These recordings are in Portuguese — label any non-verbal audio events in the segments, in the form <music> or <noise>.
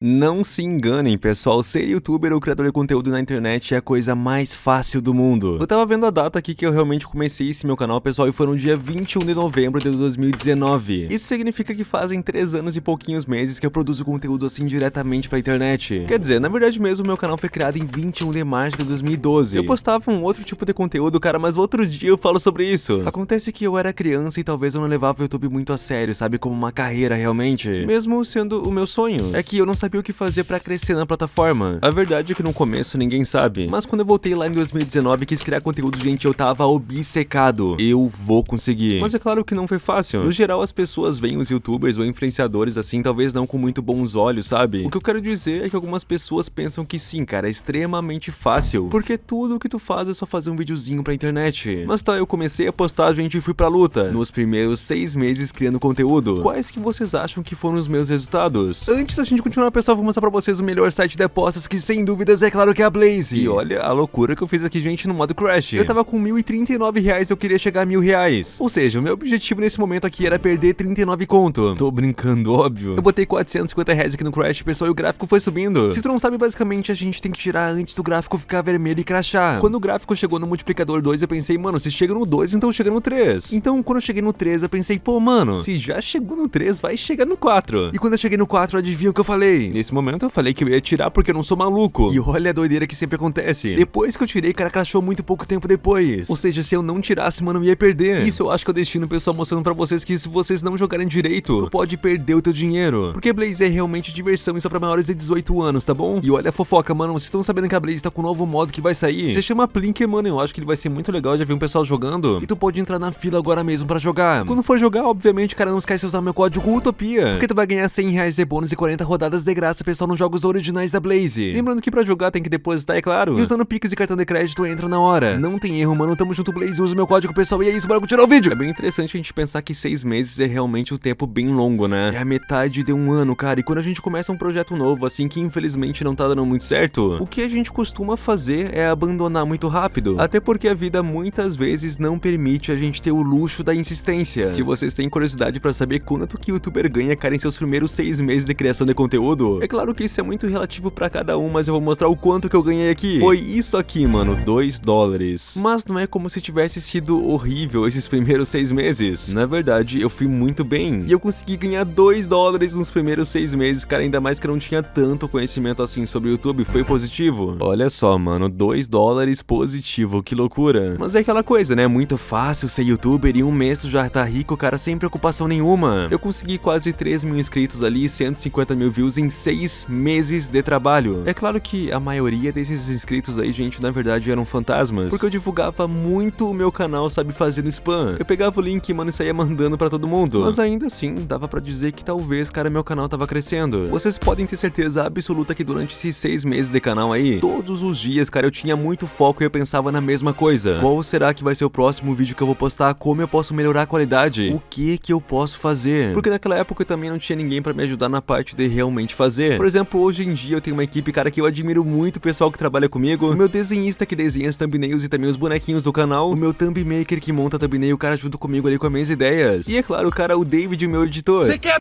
Não se enganem, pessoal, ser youtuber ou criador de conteúdo na internet é a coisa mais fácil do mundo. Eu tava vendo a data aqui que eu realmente comecei esse meu canal, pessoal, e foi no dia 21 de novembro de 2019. Isso significa que fazem 3 anos e pouquinhos meses que eu produzo conteúdo assim diretamente pra internet. Quer dizer, na verdade mesmo, meu canal foi criado em 21 de março de 2012. Eu postava um outro tipo de conteúdo, cara, mas outro dia eu falo sobre isso. Acontece que eu era criança e talvez eu não levava o YouTube muito a sério, sabe, como uma carreira realmente. Mesmo sendo o meu sonho. É que eu não sabia sabia o que fazer pra crescer na plataforma. A verdade é que no começo ninguém sabe, mas quando eu voltei lá em 2019 e quis criar conteúdo, gente, eu tava obcecado. Eu vou conseguir. Mas é claro que não foi fácil. No geral, as pessoas veem os youtubers ou influenciadores assim, talvez não com muito bons olhos, sabe? O que eu quero dizer é que algumas pessoas pensam que sim, cara, é extremamente fácil, porque tudo o que tu faz é só fazer um videozinho pra internet. Mas tá, eu comecei a postar, gente, e fui pra luta. Nos primeiros seis meses criando conteúdo. Quais que vocês acham que foram os meus resultados? Antes da gente continuar, pessoal, vou mostrar pra vocês o melhor site de apostas, que sem dúvidas é claro que é a Blaze. E olha a loucura que eu fiz aqui, gente, no modo Crash. Eu tava com 1.039 reais, eu queria chegar a mil reais. Ou seja, o meu objetivo nesse momento aqui era perder 39 conto. Tô brincando, óbvio. Eu botei 450 reais aqui no Crash, pessoal, e o gráfico foi subindo. Se tu não sabe, basicamente, a gente tem que tirar antes do gráfico ficar vermelho e crachar. Quando o gráfico chegou no multiplicador 2, eu pensei, mano, se chega no 2, então chega no 3. Então, quando eu cheguei no 3, eu pensei, pô, mano, se já chegou no 3, vai chegar no 4. E quando eu cheguei no 4, adivinha o que eu falei? Nesse momento, eu falei que eu ia tirar porque eu não sou maluco. E olha a doideira que sempre acontece. Depois que eu tirei, cara crashou muito pouco tempo depois. Ou seja, se eu não tirasse, mano, eu ia perder. Isso eu acho que é o destino pessoal mostrando pra vocês que se vocês não jogarem direito, tu pode perder o teu dinheiro. Porque Blaze é realmente diversão e só pra maiores de 18 anos, tá bom? E olha a fofoca, mano, vocês estão sabendo que a Blaze tá com um novo modo que vai sair. Você chama Plink, mano, eu acho que ele vai ser muito legal, já vi um pessoal jogando. E tu pode entrar na fila agora mesmo pra jogar. Quando for jogar, obviamente, cara, não esquece de usar meu código Utopia. Porque tu vai ganhar 100 reais de bônus e 40 rodadas de graça, pessoal, nos jogos originais da Blaze. Lembrando que pra jogar tem que depositar, é claro. E usando Pix e cartão de crédito entra na hora. Não tem erro, mano. Tamo junto, Blaze. Usa o meu código, pessoal. E é isso, bora continuar o vídeo. É bem interessante a gente pensar que seis meses é realmente um tempo bem longo, né? É a metade de um ano, cara. E quando a gente começa um projeto novo, assim, que infelizmente não tá dando muito certo, o que a gente costuma fazer é abandonar muito rápido. Até porque a vida muitas vezes não permite a gente ter o luxo da insistência. Se vocês têm curiosidade pra saber quanto que o youtuber ganha, cara, em seus primeiros seis meses de criação de conteúdo, é claro que isso é muito relativo pra cada um, mas eu vou mostrar o quanto que eu ganhei aqui. Foi isso aqui, mano, 2 dólares. Mas não é como se tivesse sido horrível esses primeiros seis meses. Na verdade, eu fui muito bem. E eu consegui ganhar 2 dólares nos primeiros seis meses, cara, ainda mais que eu não tinha tanto conhecimento assim sobre o YouTube, foi positivo. Olha só, mano, 2 dólares positivo, que loucura. Mas é aquela coisa, né, muito fácil ser youtuber e um mês tu já tá rico, cara, sem preocupação nenhuma. Eu consegui quase 3 mil inscritos ali e 150 mil views em 6 meses de trabalho. É claro que a maioria desses inscritos aí, gente, na verdade eram fantasmas, porque eu divulgava muito o meu canal, sabe, fazendo spam. Eu pegava o link, mano, e saía mandando pra todo mundo. Mas ainda assim, dava pra dizer que talvez, cara, meu canal tava crescendo. Vocês podem ter certeza absoluta que durante esses seis meses de canal aí, todos os dias, cara, eu tinha muito foco e eu pensava na mesma coisa. Qual será que vai ser o próximo vídeo que eu vou postar? Como eu posso melhorar a qualidade? O que que eu posso fazer? Porque naquela época eu também não tinha ninguém pra me ajudar na parte de realmente fazer. Por exemplo, hoje em dia eu tenho uma equipe, cara, que eu admiro muito o pessoal que trabalha comigo, o meu desenhista que desenha as thumbnails e também os bonequinhos do canal, o meu thumb maker que monta a thumbnail, o cara junto comigo ali com as minhas ideias. E é claro, o cara, o David, o meu editor. Você quer!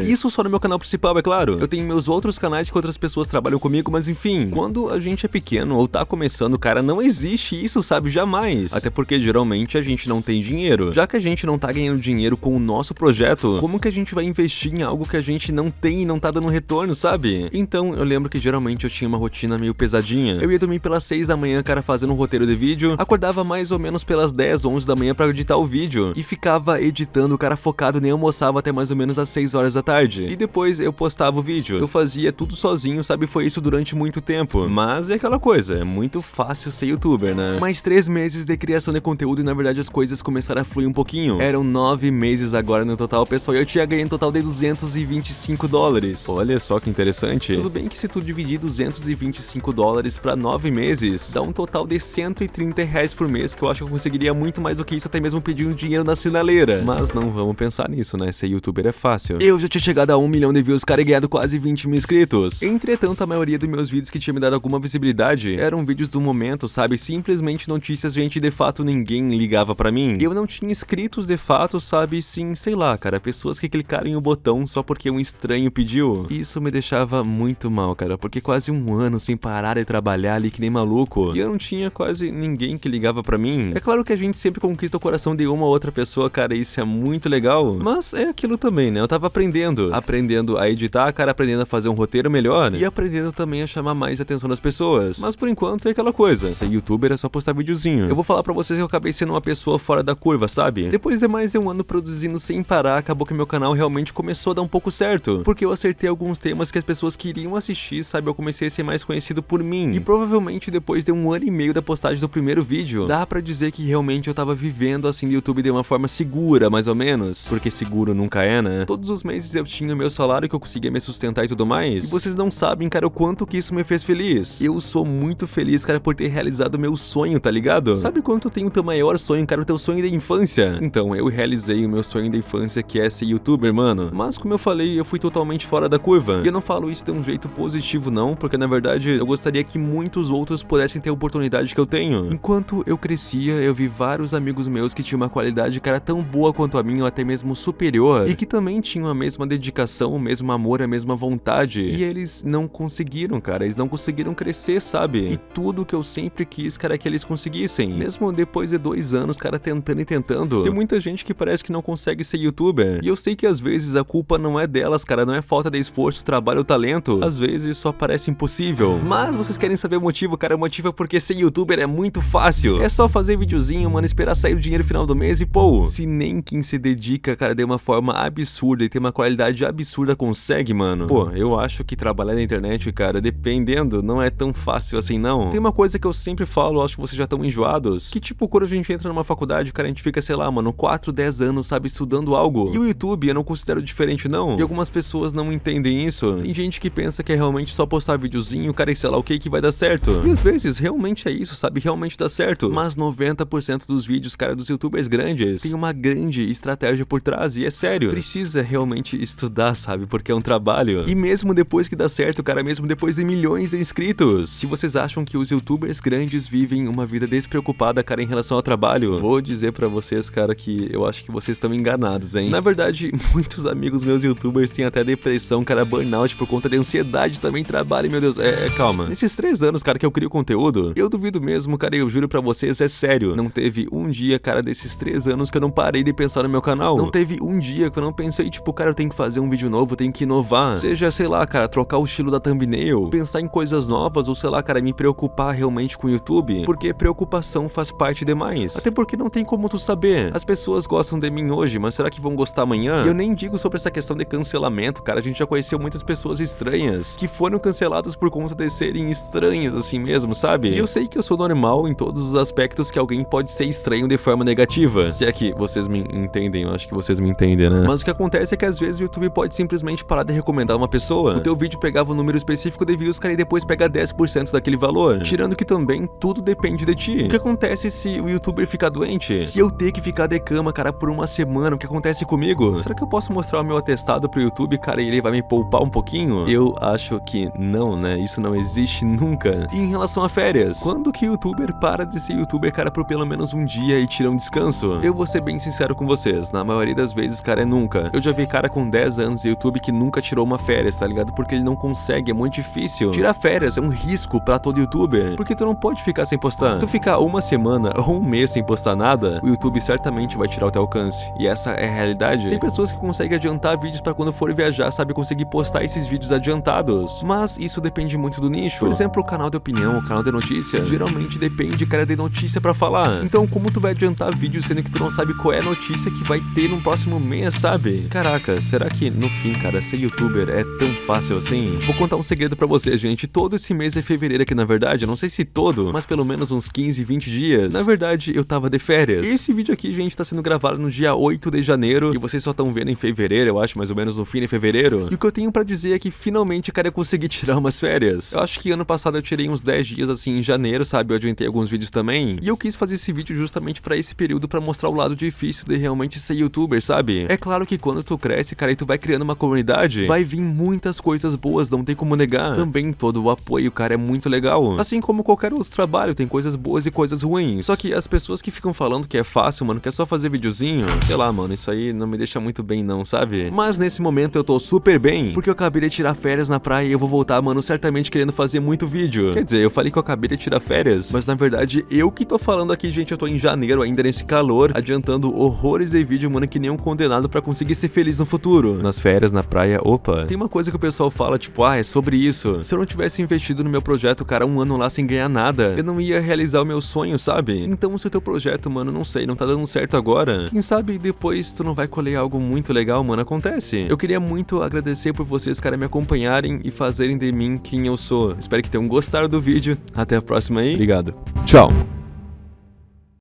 Isso só no meu canal principal, é claro. Eu tenho meus outros canais que outras pessoas trabalham comigo, mas enfim, quando a gente é pequeno ou tá começando, cara, não existe isso, sabe? Jamais. Até porque geralmente a gente não tem dinheiro. Já que a gente não tá ganhando dinheiro com o nosso projeto, como que a gente vai investir em algo que a gente não tem e não tá dando retorno, sabe? Então eu lembro que geralmente eu tinha uma rotina meio pesadinha. Eu ia dormir pelas 6 da manhã, cara, fazendo um roteiro de vídeo, acordava mais ou menos pelas 10, 11 da manhã pra editar o vídeo, e ficava editando, cara, focado, nem almoçava até mais ou menos às 6 horas da tarde. E depois eu postava o vídeo. Eu fazia tudo sozinho, sabe? Foi isso durante muito tempo. Mas é aquela coisa, é muito fácil ser youtuber, né? Mais 3 meses de criação de conteúdo e na verdade as coisas começaram a fluir um pouquinho. Eram 9 meses agora no total, pessoal, e eu tinha ganho um total de 225 dólares. Olha só que interessante. Tudo bem que se tu dividir 225 dólares pra 9 meses, dá um total de 130 reais por mês, que eu acho que eu conseguiria muito mais do que isso, até mesmo pedindo dinheiro na sinaleira. Mas não vamos pensar nisso, né? Ser youtuber é fácil. Eu já tinha chegado a 1 milhão de views, cara, e ganhado quase 20 mil inscritos. Entretanto, a maioria dos meus vídeos que tinha me dado alguma visibilidade eram vídeos do momento, sabe? Simplesmente notícias, gente, de fato ninguém ligava pra mim. Eu não tinha inscritos de fato, sabe? Sim, sei lá, cara, pessoas que clicaram em o botão só porque um estranho pediu. isso me deixava muito mal, cara, porque quase um ano sem parar de trabalhar ali que nem maluco. E eu não tinha quase ninguém que ligava pra mim. É claro que a gente sempre conquista o coração de uma ou outra pessoa, cara, isso é muito legal. Mas é aquilo também, né? Eu tava aprendendo. Aprendendo a editar, cara, aprendendo a fazer um roteiro melhor. E aprendendo também a chamar mais atenção das pessoas. Mas por enquanto é aquela coisa. Ser youtuber é só postar videozinho. Eu vou falar pra vocês que eu acabei sendo uma pessoa fora da curva, sabe? Depois de mais de um ano produzindo sem parar, acabou que meu canal realmente começou a dar um pouco certo. Porque eu acertei alguns temas que as pessoas queriam assistir, sabe? Eu comecei a ser mais conhecido por mim. E provavelmente depois de um ano e meio da postagem do primeiro vídeo, dá pra dizer que realmente eu tava vivendo assim no YouTube de uma forma segura, mais ou menos. Porque seguro nunca é, né? Todos os meses eu tinha meu salário que eu conseguia me sustentar e tudo mais. E vocês não sabem, cara, o quanto que isso me fez feliz. Eu sou muito feliz, cara, por ter realizado meu sonho, tá ligado? Sabe quanto tem o teu maior sonho, cara, o teu sonho da infância? Então, eu realizei o meu sonho da infância, que é ser youtuber, mano. Mas, como eu falei, eu fui totalmente fora da curva. E eu não falo isso de um jeito positivo, não, porque na verdade eu gostaria que muitos outros pudessem ter a oportunidade que eu tenho. Enquanto eu crescia, eu vi vários amigos meus que tinham uma qualidade, cara, tão boa quanto a minha, ou até mesmo superior, e que também tinham a mesma dedicação, o mesmo amor, a mesma vontade. E eles não conseguiram, cara, eles não conseguiram crescer, sabe? E tudo que eu sempre quis, cara, é que eles conseguissem. Mesmo depois de dois anos, cara, tentando e tentando. Tem muita gente que parece que não consegue ser youtuber. E eu sei que às vezes a culpa não é delas, cara, não é falta de esforço, trabalho ou talento. Às vezes só parece impossível. Mas vocês querem saber o motivo, cara? O motivo é porque ser youtuber é muito fácil. É só fazer videozinho, mano, esperar sair o dinheiro final do mês e pô. Se nem quem se dedica, cara, de uma forma absurda e tem uma qualidade absurda consegue, mano. Pô, eu acho que trabalhar na internet, cara, dependendo, não é tão fácil assim, não. Tem uma coisa que eu sempre falo, acho que vocês já estão enjoados, que tipo, quando a gente entra numa faculdade, cara, a gente fica, sei lá, mano, 4, 10 anos, sabe, estudando algo. E o YouTube eu não considero diferente, não. E algumas pessoas não entendem isso. Tem gente que pensa que é realmente só postar videozinho, cara, e sei lá o que que vai dar certo. E às vezes, realmente é isso, sabe, realmente dá certo. Mas 90% dos vídeos, cara, dos youtubers grandes, tem uma grande estratégia por trás, e é sério. Precisa realmente estudar, sabe, porque é um trabalho. E mesmo depois que dá certo, cara, mesmo depois de milhões de inscritos, se vocês acham que os youtubers grandes vivem uma vida despreocupada, cara, em relação ao trabalho, vou dizer pra vocês, cara, que eu acho que vocês estão enganados, hein? Na verdade, <laughs> muitos amigos meus youtubers têm até depressão, cara, burnout por conta de ansiedade também, trabalho, meu Deus, é, é, calma. Nesses três anos, cara, que eu crio conteúdo, eu duvido mesmo, cara, eu juro pra vocês, é sério, não teve um dia, cara, desses três anos que eu não parei de pensar no meu canal. Não teve um dia que eu não pensei, tipo, cara, eu tenho que fazer um vídeo novo, tenho que inovar. Seja, sei lá, cara, trocar o estilo da thumbnail, pensar em coisas novas, ou sei lá, cara, me preocupar realmente com o YouTube, porque preocupação faz parte demais. Até porque não tem como tu saber. As pessoas gostam de mim hoje, mas será que vão gostar amanhã? E eu nem digo sobre essa questão de cancelamento, cara, a gente já conheceu muitas pessoas estranhas, que foram canceladas por conta de serem estranhas assim mesmo, sabe? E eu sei que eu sou normal em todos os aspectos que alguém pode ser estranho de forma negativa. Se é que vocês me entendem, eu acho que vocês me entendem, né? Mas o que acontece é que às vezes o YouTube pode simplesmente parar de recomendar uma pessoa. O teu vídeo pegava um número específico de views, cara, e depois pega 10% daquele valor. Tirando que também tudo depende de ti. O que acontece se o youtuber ficar doente? Se eu ter que ficar de cama, cara, por uma semana, o que acontece comigo? Será que eu posso mostrar o meu atestado pro YouTube, cara, e ele vai me poupar um pouquinho? Eu acho que não, né? Isso não existe nunca. E em relação a férias, quando que o youtuber para de ser youtuber, cara, por pelo menos um dia e tira um descanso? Eu vou ser bem sincero com vocês, na maioria das vezes, cara, é nunca. Eu já vi cara com 10 anos de YouTube que nunca tirou uma férias, tá ligado? Porque ele não consegue, é muito difícil. Tirar férias é um risco pra todo youtuber, porque tu não pode ficar sem postar. Tu ficar uma semana ou um mês sem postar nada, o YouTube certamente vai tirar o teu alcance. E essa é a realidade. Tem pessoas que conseguem adiantar vídeos pra quando for viajar, sabe, conseguir postar esses vídeos adiantados. Mas isso depende muito do nicho. Por exemplo, o canal de opinião, o canal de notícia, geralmente depende, cara, de notícia pra falar. Então, como tu vai adiantar vídeos sendo que tu não sabe qual é a notícia que vai ter no próximo mês, sabe? Caraca, será que no fim, cara, ser youtuber é tão fácil assim? Vou contar um segredo pra vocês, gente. Todo esse mês é fevereiro aqui, na verdade, não sei se todo, mas pelo menos uns 15, 20 dias. Na verdade, eu tava de férias. Esse vídeo aqui, gente, tá sendo gravado no dia 8 de janeiro e vocês só estão vendo em fevereiro, eu acho, mais ou menos no fim de fevereiro. E o que eu tenho pra dizer é que finalmente, cara, eu consegui <laughs> tirar umas férias. Eu acho que ano passado eu tirei uns 10 dias assim em janeiro, sabe? Eu adiantei alguns vídeos também. E eu quis fazer esse vídeo justamente pra esse período pra mostrar o lado difícil de realmente ser youtuber, sabe? É claro que quando tu cresce, cara, e tu vai criando uma comunidade, vai vir muitas coisas boas, não tem como negar. Também todo o apoio, cara, é muito legal. Assim como qualquer outro trabalho, tem coisas boas e coisas ruins. Só que as pessoas que ficam falando que é fácil, mano, que é só fazer videozinho, sei lá, mano, isso aí não me deixa muito bem não, sabe? Mas nesse momento eu tô super bem porque eu acabei de tirar férias na praia e eu vou voltar, mano, certamente querendo fazer muito vídeo. Quer dizer, eu falei que eu acabei de tirar férias, mas na verdade eu que tô falando aqui, gente, eu tô em janeiro ainda nesse calor, adiantando horrores de vídeo, mano, que nem um condenado pra conseguir ser feliz no futuro. Nas férias, na praia, opa, tem uma coisa que o pessoal fala, tipo, ah, é sobre isso. Se eu não tivesse investido no meu projeto, cara, um ano lá sem ganhar nada, eu não ia realizar o meu sonho, sabe? Então se o teu projeto, mano, não sei, não tá dando certo agora, quem sabe depois tu não vai colher algo muito legal, mano, acontece. Eu queria muito agradecer por vocês, cara, me acompanharem e fazerem de mim quem eu sou. Espero que tenham gostado do vídeo. Até a próxima aí. Obrigado. Tchau.